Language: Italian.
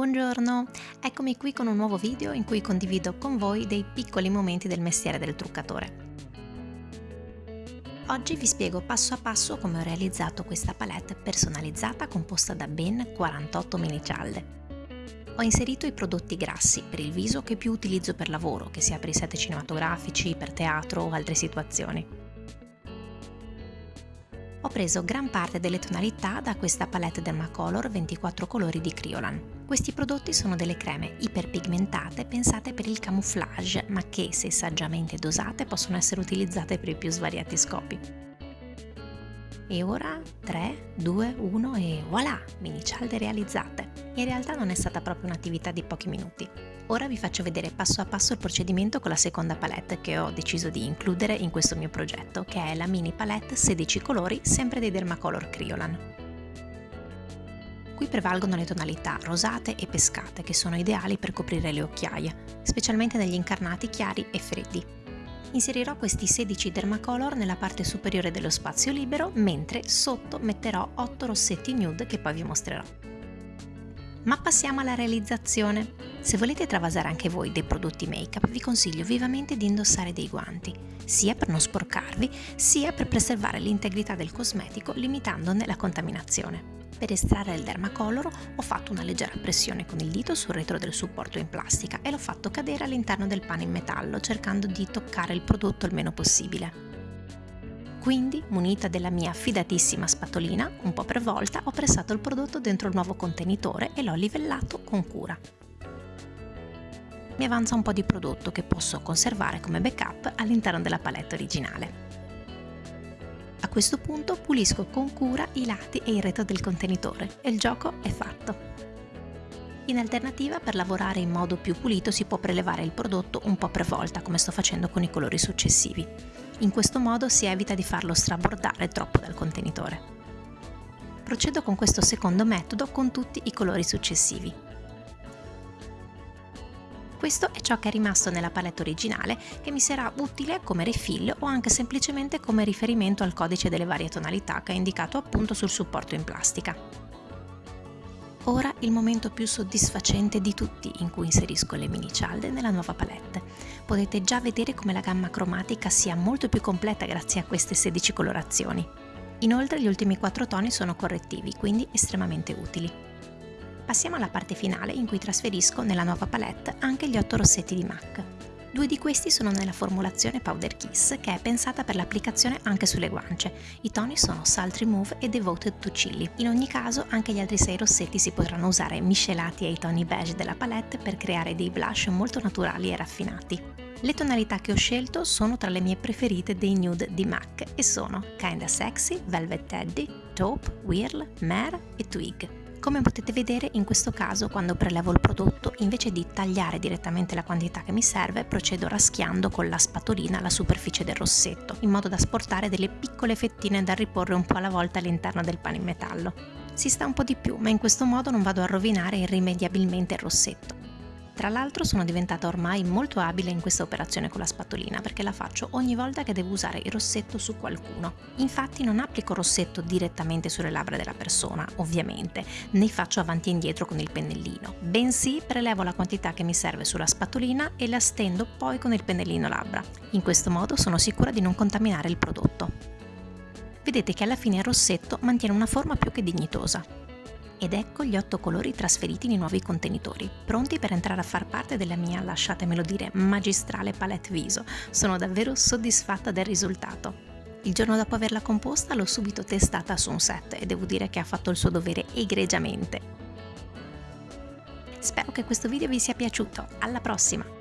Buongiorno, eccomi qui con un nuovo video in cui condivido con voi dei piccoli momenti del mestiere del truccatore. Oggi vi spiego passo a passo come ho realizzato questa palette personalizzata composta da ben 48 mini cialde. Ho inserito i prodotti grassi per il viso che più utilizzo per lavoro, che sia per i set cinematografici, per teatro o altre situazioni ho preso gran parte delle tonalità da questa palette Dermacolor 24 colori di Kryolan. Questi prodotti sono delle creme iperpigmentate pensate per il camouflage, ma che, se saggiamente dosate, possono essere utilizzate per i più svariati scopi. E ora 3, 2, 1 e voilà, mini cialde realizzate. In realtà non è stata proprio un'attività di pochi minuti. Ora vi faccio vedere passo a passo il procedimento con la seconda palette che ho deciso di includere in questo mio progetto, che è la mini palette 16 colori sempre dei Dermacolor Kryolan. Qui prevalgono le tonalità rosate e pescate che sono ideali per coprire le occhiaie, specialmente negli incarnati chiari e freddi. Inserirò questi 16 Dermacolor nella parte superiore dello spazio libero, mentre sotto metterò 8 rossetti nude che poi vi mostrerò. Ma passiamo alla realizzazione. Se volete travasare anche voi dei prodotti make-up, vi consiglio vivamente di indossare dei guanti, sia per non sporcarvi, sia per preservare l'integrità del cosmetico limitandone la contaminazione. Per estrarre il Dermacolor ho fatto una leggera pressione con il dito sul retro del supporto in plastica e l'ho fatto cadere all'interno del pane in metallo cercando di toccare il prodotto il meno possibile. Quindi, munita della mia fidatissima spatolina, un po' per volta ho pressato il prodotto dentro il nuovo contenitore e l'ho livellato con cura. Mi avanza un po' di prodotto che posso conservare come backup all'interno della palette originale. A questo punto pulisco con cura i lati e il retro del contenitore e il gioco è fatto. In alternativa, per lavorare in modo più pulito si può prelevare il prodotto un po' per volta, come sto facendo con i colori successivi. In questo modo si evita di farlo strabordare troppo dal contenitore. Procedo con questo secondo metodo con tutti i colori successivi. Questo è ciò che è rimasto nella palette originale che mi sarà utile come refill o anche semplicemente come riferimento al codice delle varie tonalità che è indicato appunto sul supporto in plastica. Ora il momento più soddisfacente di tutti in cui inserisco le mini cialde nella nuova palette. Potete già vedere come la gamma cromatica sia molto più completa grazie a queste 16 colorazioni. Inoltre gli ultimi 4 toni sono correttivi, quindi estremamente utili. Passiamo alla parte finale in cui trasferisco nella nuova palette anche gli 8 rossetti di MAC. Due di questi sono nella formulazione Powder Kiss, che è pensata per l'applicazione anche sulle guance. I toni sono Salt Remove e Devoted to Chili. In ogni caso, anche gli altri sei rossetti si potranno usare miscelati ai toni beige della palette per creare dei blush molto naturali e raffinati. Le tonalità che ho scelto sono tra le mie preferite dei nude di MAC e sono Kinda Sexy, Velvet Teddy, Taupe, Whirl, Mare e Twig. Come potete vedere in questo caso quando prelevo il prodotto invece di tagliare direttamente la quantità che mi serve procedo raschiando con la spatolina la superficie del rossetto in modo da sportare delle piccole fettine da riporre un po' alla volta all'interno del pane in metallo. Si sta un po' di più ma in questo modo non vado a rovinare irrimediabilmente il rossetto. Tra l'altro sono diventata ormai molto abile in questa operazione con la spatolina perché la faccio ogni volta che devo usare il rossetto su qualcuno. Infatti non applico rossetto direttamente sulle labbra della persona, ovviamente, né faccio avanti e indietro con il pennellino, bensì prelevo la quantità che mi serve sulla spatolina e la stendo poi con il pennellino labbra. In questo modo sono sicura di non contaminare il prodotto. Vedete che alla fine il rossetto mantiene una forma più che dignitosa. Ed ecco gli otto colori trasferiti nei nuovi contenitori, pronti per entrare a far parte della mia, lasciatemelo dire, magistrale palette viso. Sono davvero soddisfatta del risultato. Il giorno dopo averla composta l'ho subito testata su un set e devo dire che ha fatto il suo dovere egregiamente. Spero che questo video vi sia piaciuto, alla prossima!